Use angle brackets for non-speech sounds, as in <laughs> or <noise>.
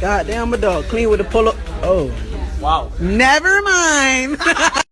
God damn, my dog. Clean with the pull up. Oh. Wow. Never mind. <laughs>